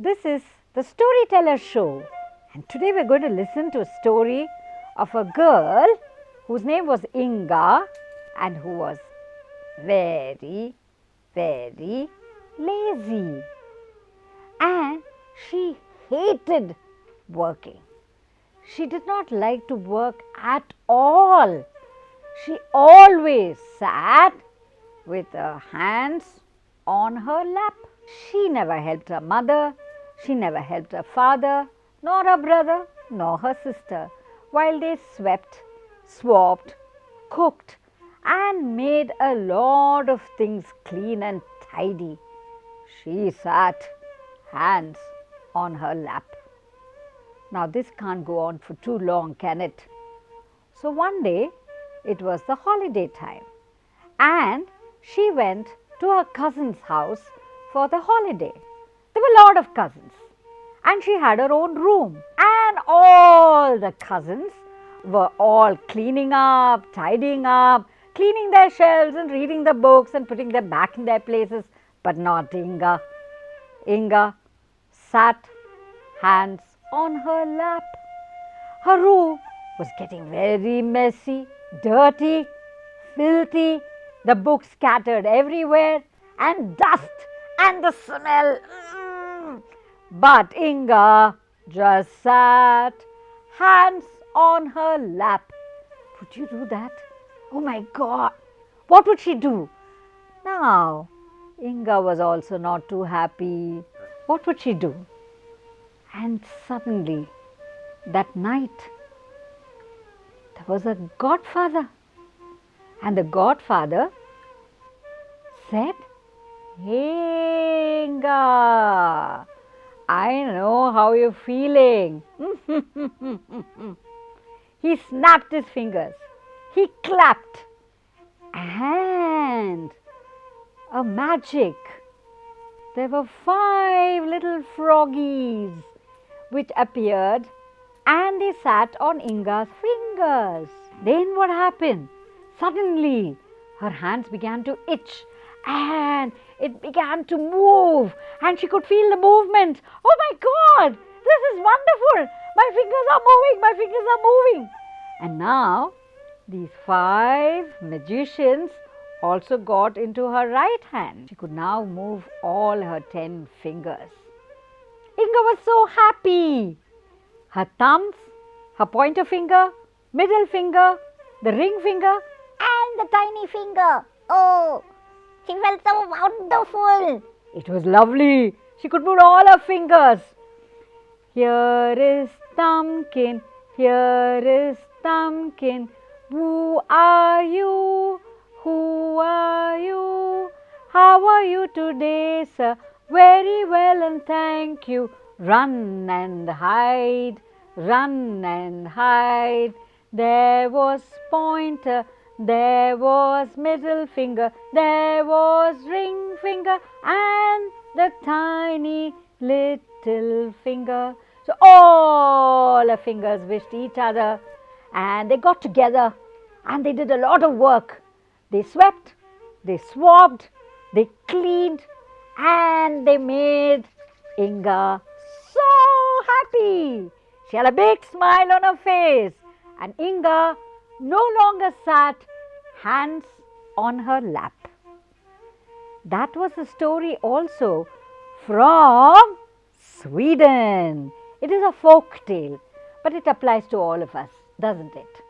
This is the Storyteller Show and today we are going to listen to a story of a girl whose name was Inga and who was very, very lazy and she hated working. She did not like to work at all. She always sat with her hands on her lap. She never helped her mother, she never helped her father, nor her brother, nor her sister, while they swept, swabbed, cooked, and made a lot of things clean and tidy. She sat, hands on her lap. Now, this can't go on for too long, can it? So, one day it was the holiday time, and she went to her cousin's house for the holiday. There were a lot of cousins and she had her own room and all the cousins were all cleaning up, tidying up, cleaning their shelves and reading the books and putting them back in their places, but not Inga. Inga sat hands on her lap. Her room was getting very messy, dirty, filthy, the books scattered everywhere and dust and the smell. But Inga just sat, hands on her lap. Would you do that? Oh my God! What would she do? Now, Inga was also not too happy. What would she do? And suddenly, that night, there was a godfather. And the godfather said, Inga, I know how you're feeling. he snapped his fingers. He clapped. And a magic. There were five little froggies which appeared and they sat on Inga's fingers. Then what happened? Suddenly her hands began to itch and it began to move and she could feel the movement. Oh my God, this is wonderful. My fingers are moving, my fingers are moving. And now these five magicians also got into her right hand. She could now move all her ten fingers. Inga was so happy. Her thumbs, her pointer finger, middle finger, the ring finger and the tiny finger. Oh, she felt so wonderful. It was lovely. She could move all her fingers. Here is Thumbkin, here is Thumbkin. Who are you? Who are you? How are you today, sir? Very well and thank you. Run and hide, run and hide. There was Pointer, there was middle finger, there was ring finger and the tiny little finger. So all the fingers wished each other and they got together and they did a lot of work. They swept, they swabbed, they cleaned and they made Inga so happy. She had a big smile on her face and Inga no longer sat hands on her lap. That was a story also from Sweden. It is a folk tale, but it applies to all of us, doesn't it?